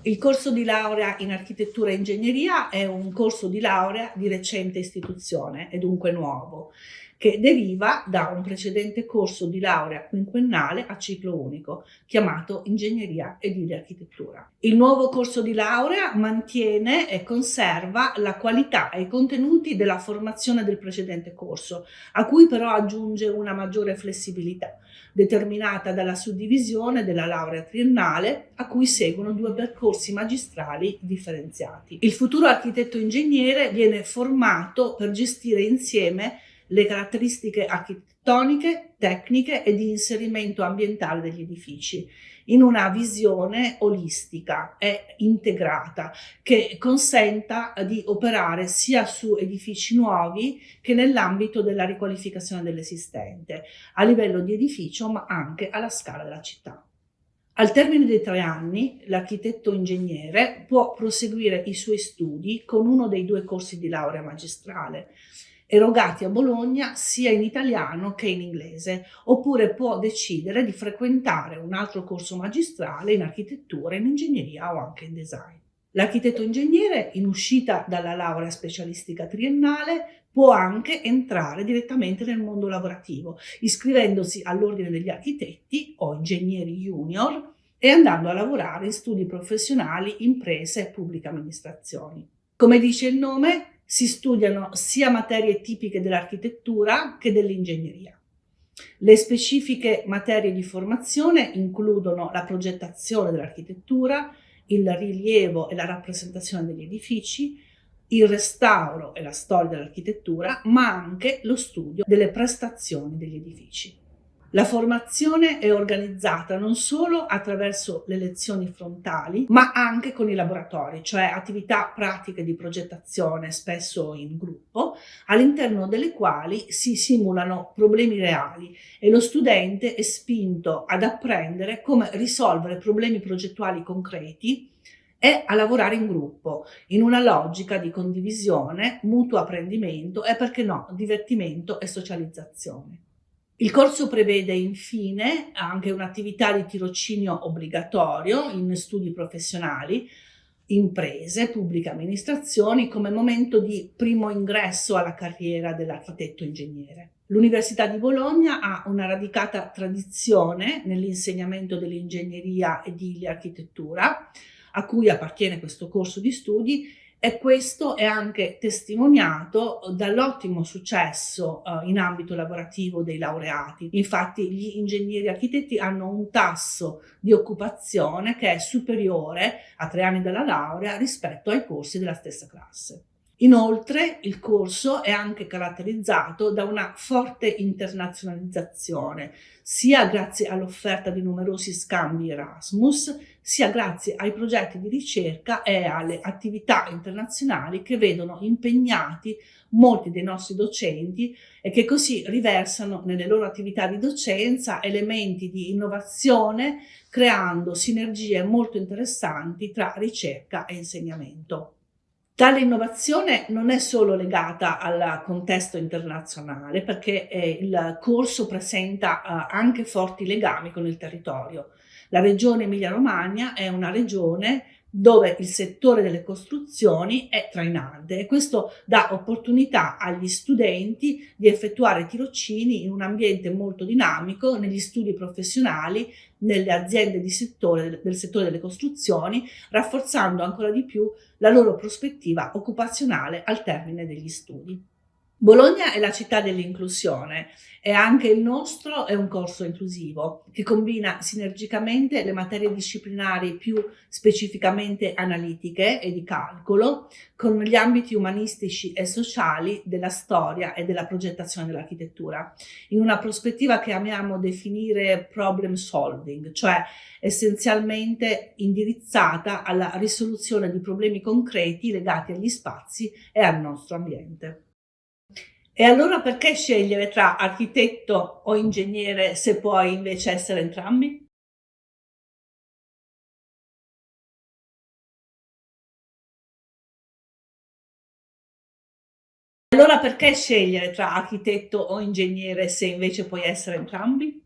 Il corso di laurea in architettura e ingegneria è un corso di laurea di recente istituzione e dunque nuovo che deriva da un precedente corso di laurea quinquennale a ciclo unico, chiamato Ingegneria edile architettura. Il nuovo corso di laurea mantiene e conserva la qualità e i contenuti della formazione del precedente corso, a cui però aggiunge una maggiore flessibilità, determinata dalla suddivisione della laurea triennale, a cui seguono due percorsi magistrali differenziati. Il futuro architetto ingegnere viene formato per gestire insieme le caratteristiche architettoniche, tecniche e di inserimento ambientale degli edifici in una visione olistica e integrata che consenta di operare sia su edifici nuovi che nell'ambito della riqualificazione dell'esistente a livello di edificio ma anche alla scala della città. Al termine dei tre anni, l'architetto ingegnere può proseguire i suoi studi con uno dei due corsi di laurea magistrale erogati a Bologna sia in italiano che in inglese, oppure può decidere di frequentare un altro corso magistrale in architettura, in ingegneria o anche in design. L'architetto ingegnere, in uscita dalla laurea specialistica triennale, può anche entrare direttamente nel mondo lavorativo, iscrivendosi all'ordine degli architetti o ingegneri junior e andando a lavorare in studi professionali, imprese e pubbliche amministrazioni. Come dice il nome, si studiano sia materie tipiche dell'architettura che dell'ingegneria. Le specifiche materie di formazione includono la progettazione dell'architettura, il rilievo e la rappresentazione degli edifici, il restauro e la storia dell'architettura, ma anche lo studio delle prestazioni degli edifici. La formazione è organizzata non solo attraverso le lezioni frontali, ma anche con i laboratori, cioè attività pratiche di progettazione, spesso in gruppo, all'interno delle quali si simulano problemi reali e lo studente è spinto ad apprendere come risolvere problemi progettuali concreti e a lavorare in gruppo, in una logica di condivisione, mutuo apprendimento e, perché no, divertimento e socializzazione. Il corso prevede infine anche un'attività di tirocinio obbligatorio in studi professionali, imprese, pubbliche amministrazioni come momento di primo ingresso alla carriera dell'architetto ingegnere. L'Università di Bologna ha una radicata tradizione nell'insegnamento dell'ingegneria edile architettura, a cui appartiene questo corso di studi e questo è anche testimoniato dall'ottimo successo uh, in ambito lavorativo dei laureati. Infatti gli ingegneri architetti hanno un tasso di occupazione che è superiore a tre anni dalla laurea rispetto ai corsi della stessa classe. Inoltre il corso è anche caratterizzato da una forte internazionalizzazione, sia grazie all'offerta di numerosi scambi Erasmus, sia grazie ai progetti di ricerca e alle attività internazionali che vedono impegnati molti dei nostri docenti e che così riversano nelle loro attività di docenza elementi di innovazione creando sinergie molto interessanti tra ricerca e insegnamento. Tale innovazione non è solo legata al contesto internazionale perché eh, il corso presenta eh, anche forti legami con il territorio. La regione Emilia-Romagna è una regione dove il settore delle costruzioni è trainante e questo dà opportunità agli studenti di effettuare tirocini in un ambiente molto dinamico negli studi professionali, nelle aziende di settore, del settore delle costruzioni, rafforzando ancora di più la loro prospettiva occupazionale al termine degli studi. Bologna è la città dell'inclusione e anche il nostro è un corso inclusivo che combina sinergicamente le materie disciplinari più specificamente analitiche e di calcolo con gli ambiti umanistici e sociali della storia e della progettazione dell'architettura in una prospettiva che amiamo definire problem solving, cioè essenzialmente indirizzata alla risoluzione di problemi concreti legati agli spazi e al nostro ambiente. E allora perché scegliere tra architetto o ingegnere se puoi invece essere entrambi? Allora perché scegliere tra architetto o ingegnere se invece puoi essere entrambi?